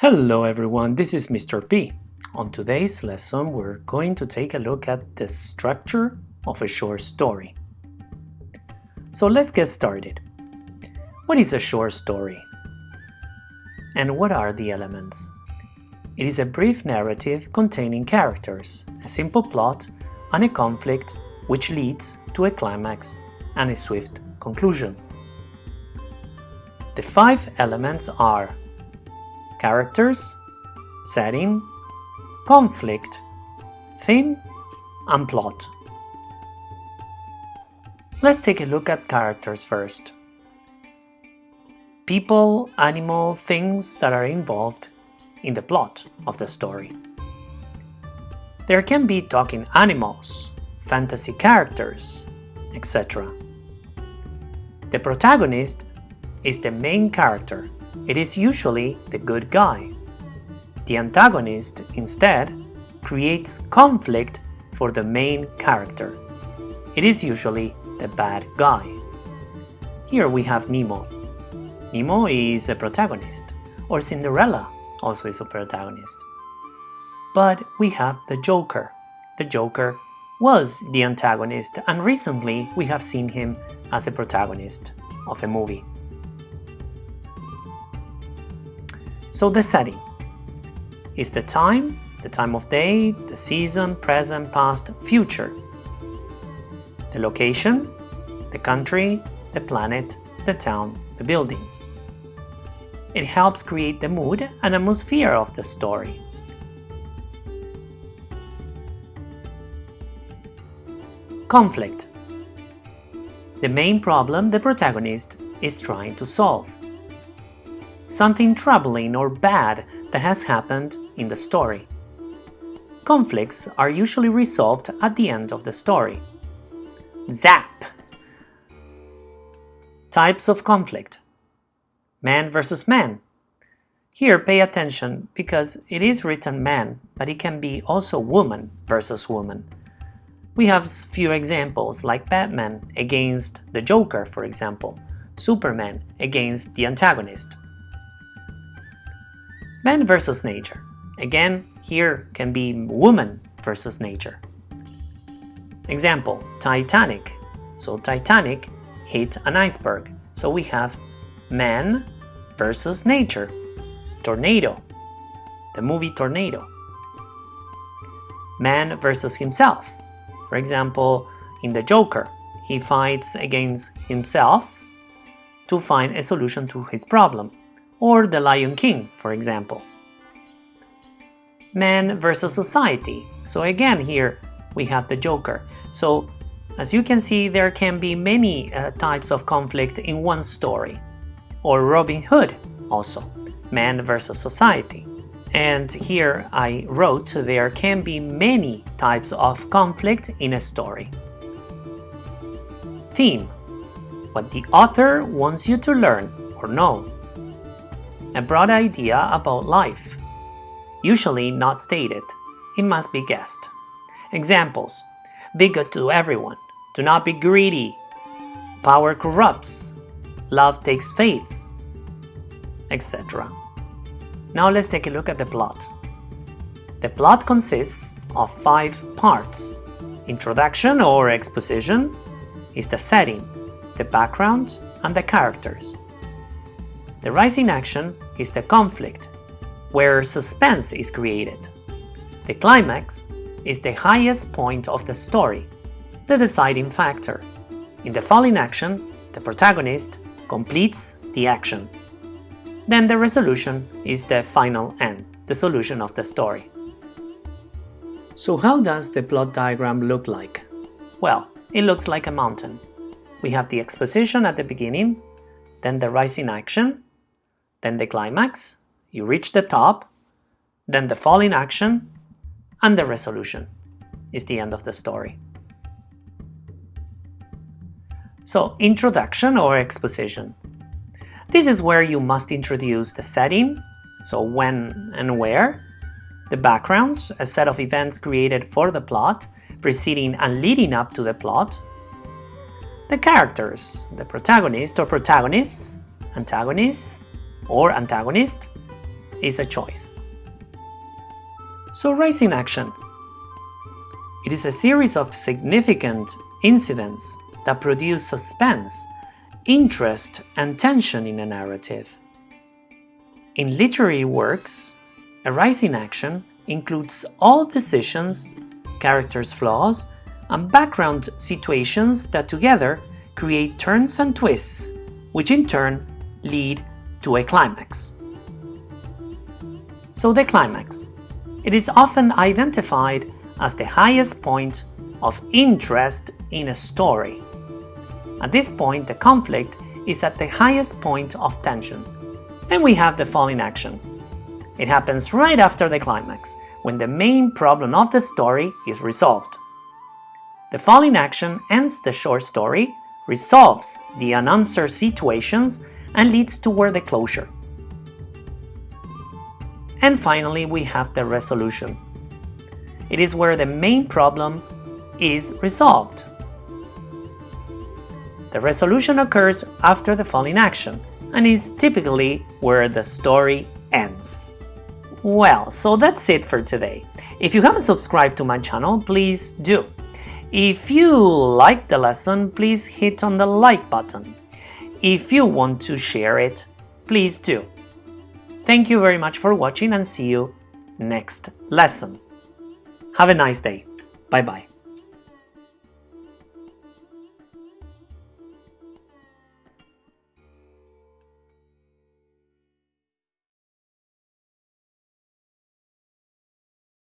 Hello everyone, this is Mr. P. On today's lesson, we're going to take a look at the structure of a short story. So let's get started. What is a short story? And what are the elements? It is a brief narrative containing characters, a simple plot, and a conflict which leads to a climax and a swift conclusion. The five elements are characters, setting, conflict, theme, and plot. Let's take a look at characters first. People, animal, things that are involved in the plot of the story. There can be talking animals, fantasy characters, etc. The protagonist is the main character it is usually the good guy. The antagonist, instead, creates conflict for the main character. It is usually the bad guy. Here we have Nemo. Nemo is a protagonist, or Cinderella also is a protagonist. But we have the Joker. The Joker was the antagonist and recently we have seen him as a protagonist of a movie. So the setting is the time, the time of day, the season, present, past, future. The location, the country, the planet, the town, the buildings. It helps create the mood and atmosphere of the story. Conflict. The main problem the protagonist is trying to solve something troubling or bad that has happened in the story. Conflicts are usually resolved at the end of the story. Zap! Types of conflict. Man versus man. Here pay attention because it is written man, but it can be also woman versus woman. We have few examples like Batman against the Joker, for example, Superman against the antagonist. Man versus nature. Again, here can be woman versus nature. Example, Titanic. So Titanic hit an iceberg. So we have man versus nature. Tornado. The movie Tornado. Man versus himself. For example, in The Joker, he fights against himself to find a solution to his problem or The Lion King, for example. Man versus society. So again here we have the Joker. So as you can see there can be many uh, types of conflict in one story. Or Robin Hood also, man versus society. And here I wrote there can be many types of conflict in a story. Theme. What the author wants you to learn or know a broad idea about life. Usually not stated, it must be guessed. Examples Be good to everyone, do not be greedy, power corrupts, love takes faith, etc. Now let's take a look at the plot. The plot consists of five parts. Introduction or exposition is the setting, the background, and the characters. The rising action is the conflict, where suspense is created. The climax is the highest point of the story, the deciding factor. In the falling action, the protagonist completes the action. Then the resolution is the final end, the solution of the story. So how does the plot diagram look like? Well, it looks like a mountain. We have the exposition at the beginning, then the rising action, then the climax, you reach the top, then the falling action, and the resolution is the end of the story. So, introduction or exposition. This is where you must introduce the setting, so when and where, the background, a set of events created for the plot, preceding and leading up to the plot, the characters, the protagonist or protagonists, antagonists, or antagonist, is a choice. So rising action. It is a series of significant incidents that produce suspense, interest and tension in a narrative. In literary works, a rising action includes all decisions, characters' flaws, and background situations that together create turns and twists, which in turn lead to a climax. So the climax. It is often identified as the highest point of interest in a story. At this point, the conflict is at the highest point of tension. Then we have the falling action. It happens right after the climax, when the main problem of the story is resolved. The falling action ends the short story, resolves the unanswered situations, and leads toward the closure. And finally, we have the resolution. It is where the main problem is resolved. The resolution occurs after the falling action and is typically where the story ends. Well, so that's it for today. If you haven't subscribed to my channel, please do. If you liked the lesson, please hit on the like button. If you want to share it, please do. Thank you very much for watching and see you next lesson. Have a nice day. Bye bye.